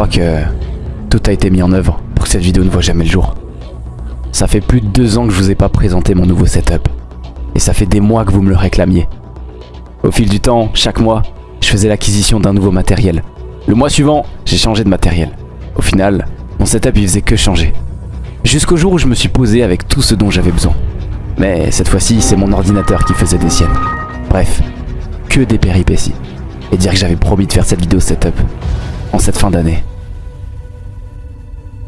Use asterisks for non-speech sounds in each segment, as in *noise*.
crois que tout a été mis en œuvre pour que cette vidéo ne voit jamais le jour. Ça fait plus de deux ans que je vous ai pas présenté mon nouveau setup. Et ça fait des mois que vous me le réclamiez. Au fil du temps, chaque mois, je faisais l'acquisition d'un nouveau matériel. Le mois suivant, j'ai changé de matériel. Au final, mon setup il faisait que changer. Jusqu'au jour où je me suis posé avec tout ce dont j'avais besoin. Mais cette fois-ci, c'est mon ordinateur qui faisait des siennes. Bref, que des péripéties. Et dire que j'avais promis de faire cette vidéo setup en cette fin d'année.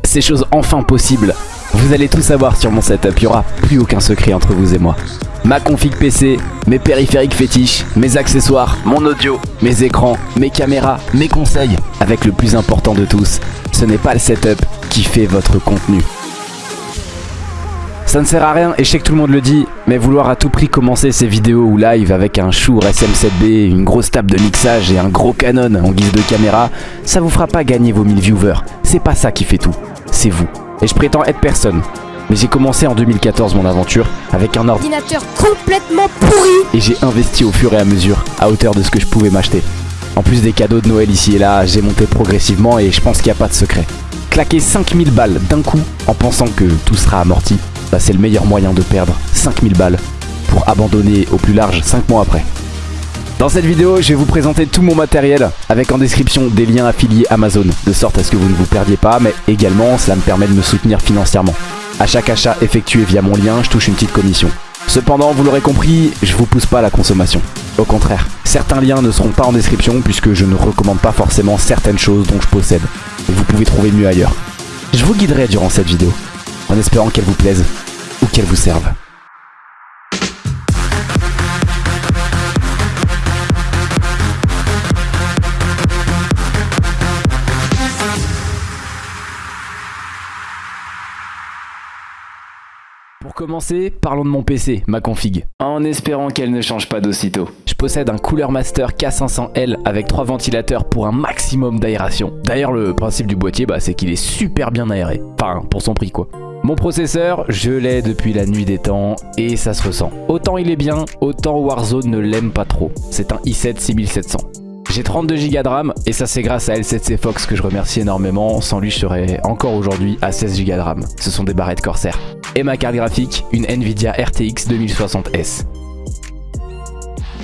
C'est chose enfin possible. Vous allez tout savoir sur mon setup, il n'y aura plus aucun secret entre vous et moi. Ma config PC, mes périphériques fétiches, mes accessoires, mon audio, mes écrans, mes caméras, mes conseils. Avec le plus important de tous, ce n'est pas le setup qui fait votre contenu. Ça ne sert à rien et je sais que tout le monde le dit, mais vouloir à tout prix commencer ces vidéos ou live avec un Shure SM7B, une grosse table de mixage et un gros Canon en guise de caméra, ça vous fera pas gagner vos 1000 viewers. C'est pas ça qui fait tout, c'est vous. Et je prétends être personne. Mais j'ai commencé en 2014 mon aventure avec un ordinateur complètement pourri et j'ai investi au fur et à mesure, à hauteur de ce que je pouvais m'acheter. En plus des cadeaux de Noël ici et là, j'ai monté progressivement et je pense qu'il n'y a pas de secret. Claquer 5000 balles d'un coup en pensant que tout sera amorti, bah, c'est le meilleur moyen de perdre 5000 balles pour abandonner au plus large 5 mois après. Dans cette vidéo, je vais vous présenter tout mon matériel avec en description des liens affiliés Amazon, de sorte à ce que vous ne vous perdiez pas, mais également cela me permet de me soutenir financièrement. A chaque achat effectué via mon lien, je touche une petite commission. Cependant, vous l'aurez compris, je vous pousse pas à la consommation. Au contraire, certains liens ne seront pas en description puisque je ne recommande pas forcément certaines choses dont je possède. Vous pouvez trouver mieux ailleurs. Je vous guiderai durant cette vidéo en espérant qu'elle vous plaise ou qu'elle vous serve. Pour commencer, parlons de mon PC, ma config, en espérant qu'elle ne change pas d'aussitôt. Je possède un Cooler Master K500L avec trois ventilateurs pour un maximum d'aération. D'ailleurs, le principe du boîtier, bah, c'est qu'il est super bien aéré. Enfin, pour son prix quoi. Mon processeur, je l'ai depuis la nuit des temps et ça se ressent. Autant il est bien, autant Warzone ne l'aime pas trop. C'est un i7 6700. J'ai 32 Go de RAM et ça c'est grâce à L7C Fox que je remercie énormément. Sans lui je serais encore aujourd'hui à 16 Go de RAM. Ce sont des barrettes Corsair. Et ma carte graphique, une Nvidia RTX 2060S.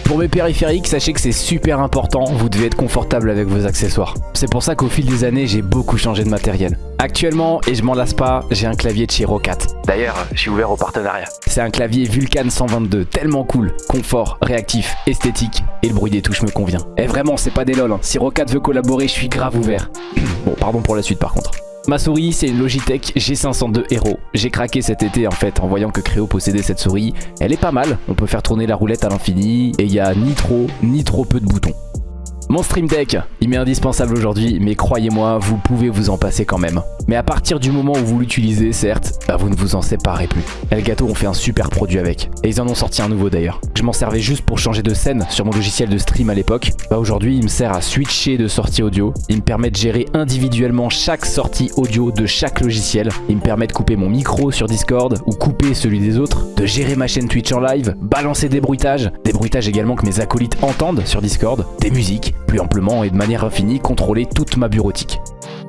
Pour mes périphériques, sachez que c'est super important, vous devez être confortable avec vos accessoires. C'est pour ça qu'au fil des années, j'ai beaucoup changé de matériel. Actuellement, et je m'en lasse pas, j'ai un clavier de chez Rocat. D'ailleurs, je suis ouvert au partenariat. C'est un clavier Vulcan 122, tellement cool, confort, réactif, esthétique, et le bruit des touches me convient. Et vraiment, c'est pas des lol, hein. si Rocat veut collaborer, je suis grave ouvert. *clears throat* bon, pardon pour la suite par contre. Ma souris, c'est une Logitech G502 Hero. J'ai craqué cet été en fait en voyant que Créo possédait cette souris. Elle est pas mal, on peut faire tourner la roulette à l'infini et il y a ni trop ni trop peu de boutons. Mon Stream Deck, il m'est indispensable aujourd'hui, mais croyez-moi, vous pouvez vous en passer quand même. Mais à partir du moment où vous l'utilisez, certes, bah vous ne vous en séparez plus. Elgato ont fait un super produit avec, et ils en ont sorti un nouveau d'ailleurs. Je m'en servais juste pour changer de scène sur mon logiciel de stream à l'époque. Bah aujourd'hui, il me sert à switcher de sortie audio. Il me permet de gérer individuellement chaque sortie audio de chaque logiciel. Il me permet de couper mon micro sur Discord ou couper celui des autres, de gérer ma chaîne Twitch en live, balancer des bruitages, des bruitages également que mes acolytes entendent sur Discord, des musiques, plus amplement et de manière infinie contrôler toute ma bureautique.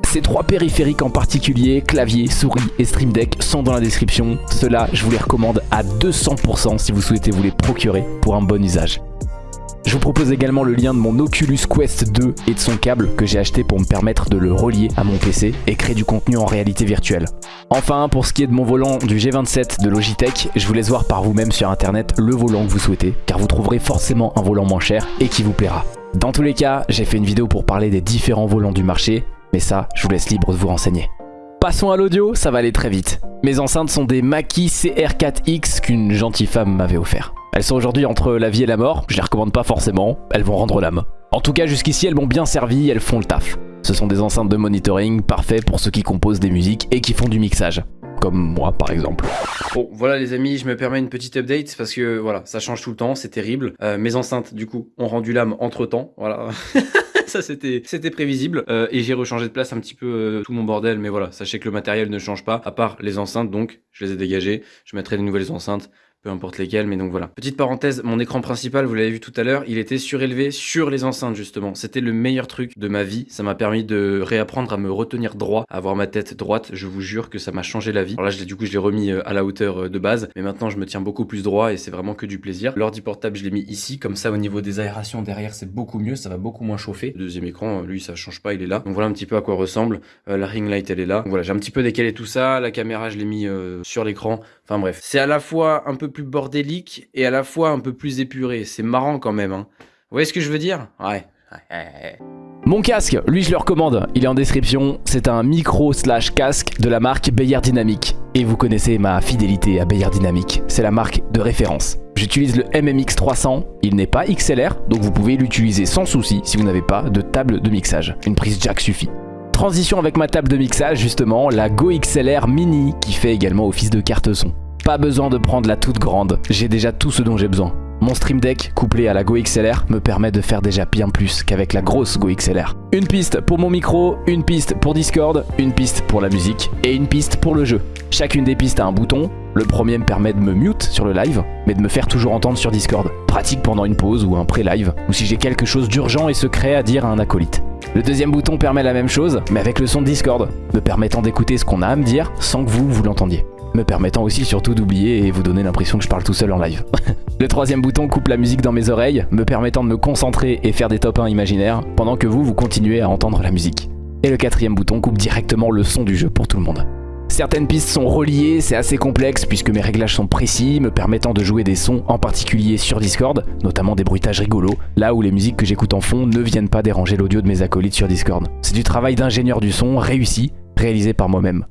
Ces trois périphériques en particulier, clavier, souris et Stream Deck, sont dans la description. Ceux-là, je vous les recommande à 200% si vous souhaitez vous les procurer pour un bon usage. Je vous propose également le lien de mon Oculus Quest 2 et de son câble que j'ai acheté pour me permettre de le relier à mon PC et créer du contenu en réalité virtuelle. Enfin, pour ce qui est de mon volant du G27 de Logitech, je vous laisse voir par vous-même sur internet le volant que vous souhaitez, car vous trouverez forcément un volant moins cher et qui vous plaira. Dans tous les cas, j'ai fait une vidéo pour parler des différents volants du marché, mais ça, je vous laisse libre de vous renseigner. Passons à l'audio, ça va aller très vite. Mes enceintes sont des Mackie CR4X qu'une gentille femme m'avait offert. Elles sont aujourd'hui entre la vie et la mort, je les recommande pas forcément, elles vont rendre l'âme. En tout cas, jusqu'ici, elles m'ont bien servi, elles font le taf. Ce sont des enceintes de monitoring parfaits pour ceux qui composent des musiques et qui font du mixage comme moi par exemple. Bon voilà les amis, je me permets une petite update parce que voilà, ça change tout le temps, c'est terrible. Euh, mes enceintes du coup ont rendu l'âme entre temps, voilà. *laughs* ça c'était c'était prévisible euh, et j'ai rechangé de place un petit peu euh, tout mon bordel mais voilà sachez que le matériel ne change pas à part les enceintes donc je les ai dégagées je mettrai des nouvelles enceintes peu importe lesquels, mais donc voilà. Petite parenthèse, mon écran principal, vous l'avez vu tout à l'heure, il était surélevé sur les enceintes justement. C'était le meilleur truc de ma vie. Ça m'a permis de réapprendre à me retenir droit, à avoir ma tête droite. Je vous jure que ça m'a changé la vie. Alors là, du coup, je l'ai remis euh, à la hauteur euh, de base, mais maintenant je me tiens beaucoup plus droit et c'est vraiment que du plaisir. L'ordi portable, je l'ai mis ici, comme ça au niveau des aérations derrière, c'est beaucoup mieux, ça va beaucoup moins chauffer. Le deuxième écran, lui, ça change pas, il est là. Donc voilà un petit peu à quoi ressemble. Euh, la ring light, elle est là. Donc voilà, j'ai un petit peu décalé tout ça. La caméra, je l'ai mis sur l'écran. Enfin bref, c'est à la fois un peu plus bordélique et à la fois un peu plus épuré. C'est marrant quand même. Hein. Vous voyez ce que je veux dire? Ouais. Mon casque, lui je le recommande, il est en description, c'est un micro slash casque de la marque Bayer Dynamic. Et vous connaissez ma fidélité à Bayer Dynamic, c'est la marque de référence. J'utilise le MMX 300, il n'est pas XLR, donc vous pouvez l'utiliser sans souci si vous n'avez pas de table de mixage. Une prise jack suffit. Transition avec ma table de mixage justement, la Go XLR Mini qui fait également office de carte son. Pas besoin de prendre la toute grande, j'ai déjà tout ce dont j'ai besoin. Mon Stream Deck couplé à la Go XLR me permet de faire déjà bien plus qu'avec la grosse Go XLR. Une piste pour mon micro, une piste pour Discord, une piste pour la musique et une piste pour le jeu. Chacune des pistes a un bouton, le premier me permet de me mute sur le live, mais de me faire toujours entendre sur Discord. Pratique pendant une pause ou un pré-live, ou si j'ai quelque chose d'urgent et secret à dire à un acolyte. Le deuxième bouton permet la même chose, mais avec le son de Discord, me permettant d'écouter ce qu'on a à me dire sans que vous, vous l'entendiez. Me permettant aussi surtout d'oublier et vous donner l'impression que je parle tout seul en live. *laughs* le troisième bouton coupe la musique dans mes oreilles, me permettant de me concentrer et faire des top 1 imaginaires, pendant que vous, vous continuez à entendre la musique. Et le quatrième bouton coupe directement le son du jeu pour tout le monde. Certaines pistes sont reliées, c'est assez complexe puisque mes réglages sont précis, me permettant de jouer des sons en particulier sur Discord, notamment des bruitages rigolos, là où les musiques que j'écoute en fond ne viennent pas déranger l'audio de mes acolytes sur Discord. C'est du travail d'ingénieur du son réussi, réalisé par moi-même.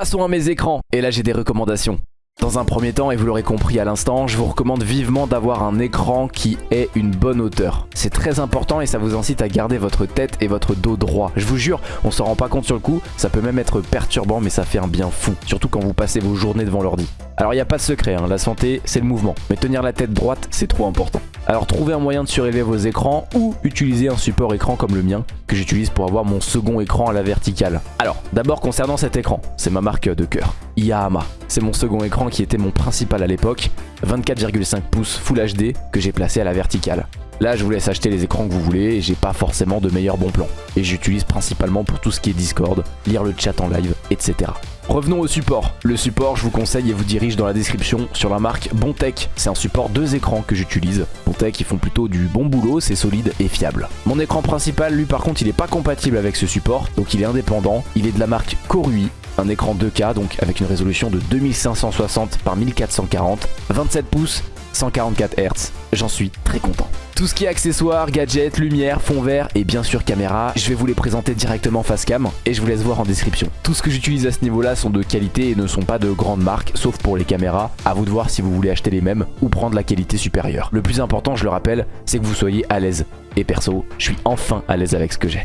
Passons à mes écrans, et là j'ai des recommandations. Dans un premier temps, et vous l'aurez compris à l'instant, je vous recommande vivement d'avoir un écran qui ait une bonne hauteur. C'est très important et ça vous incite à garder votre tête et votre dos droit. Je vous jure, on s'en rend pas compte sur le coup, ça peut même être perturbant mais ça fait un bien fou. Surtout quand vous passez vos journées devant l'ordi. Alors il n'y a pas de secret, hein, la santé c'est le mouvement. Mais tenir la tête droite c'est trop important. Alors trouvez un moyen de surélever vos écrans ou utilisez un support écran comme le mien que j'utilise pour avoir mon second écran à la verticale. Alors d'abord concernant cet écran, c'est ma marque de cœur. Yahama. C'est mon second écran qui était mon principal à l'époque, 24,5 pouces Full HD que j'ai placé à la verticale. Là, je vous laisse acheter les écrans que vous voulez et j'ai pas forcément de meilleurs bons plans. Et j'utilise principalement pour tout ce qui est Discord, lire le chat en live, etc. Revenons au support. Le support, je vous conseille et vous dirige dans la description sur la marque Bontech. C'est un support deux écrans que j'utilise. Bontech, ils font plutôt du bon boulot, c'est solide et fiable. Mon écran principal, lui par contre, il est pas compatible avec ce support, donc il est indépendant. Il est de la marque Korui, un écran 2K, donc avec une résolution de 2560 par 1440, 27 pouces, 144 Hz. J'en suis très content. Tout ce qui est accessoires, gadgets, lumière, fond vert et bien sûr caméra, je vais vous les présenter directement face cam et je vous laisse voir en description. Tout ce que j'utilise à ce niveau-là sont de qualité et ne sont pas de grandes marques, sauf pour les caméras. À vous de voir si vous voulez acheter les mêmes ou prendre la qualité supérieure. Le plus important, je le rappelle, c'est que vous soyez à l'aise. Et perso, je suis enfin à l'aise avec ce que j'ai.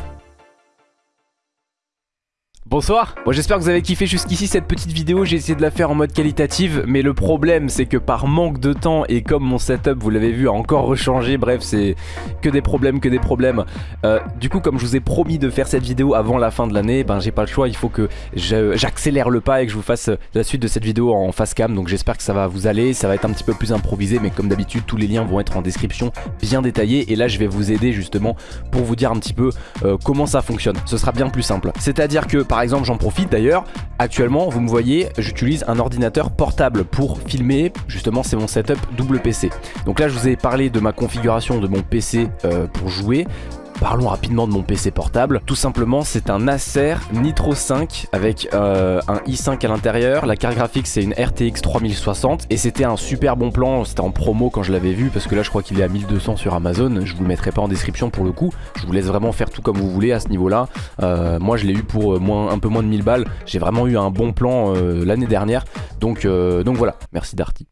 Bonsoir. Bon j'espère que vous avez kiffé jusqu'ici cette petite vidéo, j'ai essayé de la faire en mode qualitative mais le problème c'est que par manque de temps et comme mon setup vous l'avez vu a encore rechangé, bref c'est que des problèmes, que des problèmes. Euh, Du coup comme je vous ai promis de faire cette vidéo avant la fin de l'année, ben j'ai pas le choix, il faut que j'accélère le pas et que je vous fasse la suite de cette vidéo en face cam. Donc j'espère que ça va vous aller, ça va être un petit peu plus improvisé mais comme d'habitude tous les liens vont être en description bien détaillés. Et là je vais vous aider justement pour vous dire un petit peu euh, comment ça fonctionne, ce sera bien plus simple. C'est à dire que par exemple j'en profite d'ailleurs, actuellement vous me voyez j'utilise un ordinateur portable pour filmer, justement c'est mon setup double PC. Donc là je vous ai parlé de ma configuration de mon PC euh, pour jouer, Parlons rapidement de mon PC portable. Tout simplement, c'est un Acer Nitro 5 avec euh, un i5 à l'intérieur. La carte graphique, c'est une RTX 3060 et c'était un super bon plan. C'était en promo quand je l'avais vu parce que là, je crois qu'il est à 1200 sur Amazon. Je vous le mettrai pas en description pour le coup. Je vous laisse vraiment faire tout comme vous voulez à ce niveau-là. Euh, moi, je l'ai eu pour euh, un peu moins de 1000 balles. J'ai vraiment eu un bon plan l'année dernière. Donc, donc voilà. Merci Darty.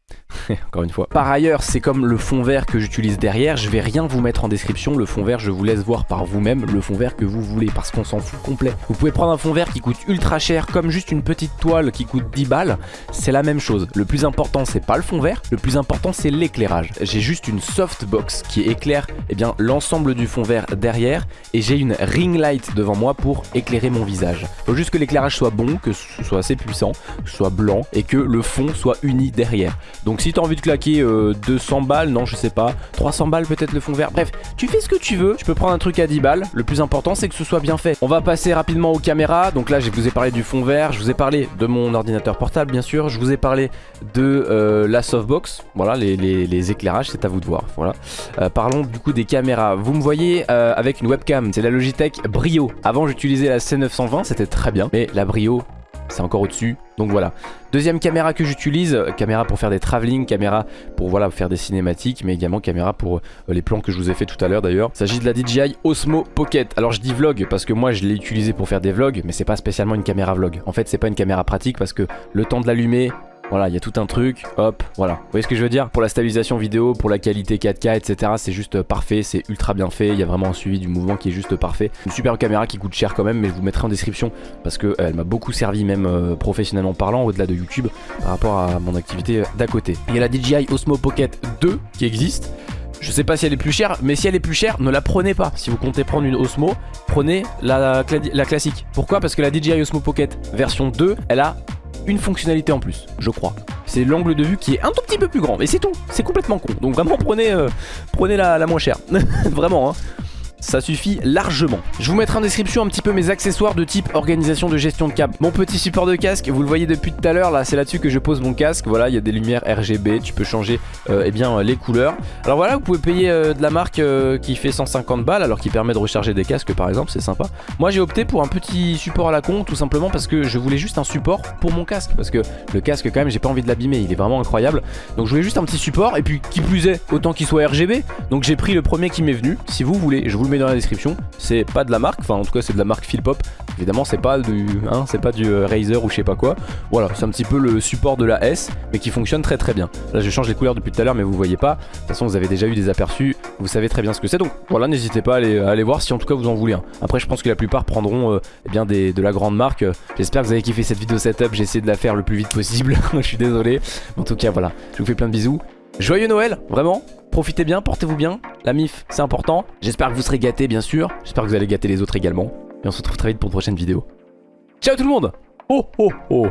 *laughs* encore une fois. Par ailleurs, c'est comme le fond vert que j'utilise derrière, je vais rien vous mettre en description, le fond vert je vous laisse voir par vous-même le fond vert que vous voulez parce qu'on s'en fout complet. Vous pouvez prendre un fond vert qui coûte ultra cher comme juste une petite toile qui coûte 10 balles, c'est la même chose. Le plus important c'est pas le fond vert, le plus important c'est l'éclairage. J'ai juste une softbox qui éclaire eh bien l'ensemble du fond vert derrière et j'ai une ring light devant moi pour éclairer mon visage. Faut juste que l'éclairage soit bon, que ce soit assez puissant, que ce soit blanc et que le fond soit uni derrière. Donc si t'as envie de claquer 200 euh, balles, non je sais pas, 300 balles peut-être le fond vert, bref, tu fais ce que tu veux, tu peux prendre un truc à 10 balles, le plus important c'est que ce soit bien fait. On va passer rapidement aux caméras, donc là je vous ai parlé du fond vert, je vous ai parlé de mon ordinateur portable bien sûr, je vous ai parlé de euh, la softbox, voilà les, éclairages c'est à vous de voir, voilà. Euh, parlons du coup des caméras, vous me voyez avec une webcam, c'est la Logitech Brio, avant j'utilisais la C920, c'était très bien, mais la Brio c'est encore au-dessus. Donc voilà. Deuxième caméra que j'utilise, caméra pour faire des travelling, caméra pour voilà faire des cinématiques, mais également caméra pour euh, les plans que je vous ai fait tout à l'heure d'ailleurs. Il s'agit de la DJI Osmo Pocket. Alors je dis vlog parce que moi je l'ai utilisé pour faire des vlogs, mais c'est pas spécialement une caméra vlog. En fait c'est pas une caméra pratique parce que le temps de l'allumer, voilà, il y a tout un truc, hop, voilà. Vous voyez ce que je veux dire? Pour la stabilisation vidéo, pour la qualité 4K, etc. C'est juste euh, parfait, c'est ultra bien fait. Il y a vraiment un suivi du mouvement qui est juste parfait. Une super caméra qui coûte cher quand même, mais je vous mettrai en description parce qu'elle euh, m'a beaucoup servi, même euh, professionnellement parlant, au-delà de YouTube, par rapport à mon activité d'à côté. Il y a la DJI Osmo Pocket 2 qui existe. Je sais pas si elle est plus chère, mais si elle est plus chère, ne la prenez pas. Si vous comptez prendre une Osmo, prenez la classique. Pourquoi? Parce que la DJI Osmo Pocket version 2, elle a une fonctionnalité en plus, je crois. C'est l'angle de vue qui est un tout petit peu plus grand, mais c'est tout, c'est complètement con. Donc vraiment prenez, euh, prenez la, la moins chère, *laughs* vraiment hein ça suffit largement. Je vous mettrai en description un petit peu mes accessoires de type organisation de gestion de câble. Mon petit support de casque, vous le voyez depuis tout à l'heure, là c'est là-dessus que je pose mon casque. Voilà, il y a des lumières RGB, tu peux changer euh, eh bien, les couleurs. Alors voilà, vous pouvez payer euh, de la marque euh, qui fait 150 balles, alors qui permet de recharger des casques par exemple, c'est sympa. Moi j'ai opté pour un petit support à la con, tout simplement parce que je voulais juste un support pour mon casque. Parce que le casque quand même, j'ai pas envie de l'abîmer, il est vraiment incroyable. Donc je voulais juste un petit support, et puis qui plus est, autant qu'il soit RGB. Donc j'ai pris le premier qui m'est venu, si vous voulez, je vous le dans la description. C'est pas de la marque, enfin en tout cas c'est de la marque Philpop. Évidemment c'est pas du hein, c'est pas du euh, Razer ou je sais pas quoi. Voilà, c'est un petit peu le support de la S mais qui fonctionne très très bien. Là je change les couleurs depuis tout à l'heure mais vous voyez pas. De toute façon vous avez déjà eu des aperçus, vous savez très bien ce que c'est. Donc voilà, n'hésitez pas à aller, voir si en tout cas vous en voulez un. Après je pense que la plupart prendront euh, eh bien des, de la grande marque. J'espère que vous avez kiffé cette vidéo setup, j'ai essayé de la faire le plus vite possible. *laughs* je suis désolé. En tout cas voilà, je vous fais plein de bisous. Joyeux Noël, vraiment Profitez bien, portez-vous bien. La MIF, c'est important. J'espère que vous serez gâtés, bien sûr. J'espère que vous allez gâter les autres également. Et on se retrouve très vite pour une prochaine vidéo. Ciao tout le monde Oh oh oh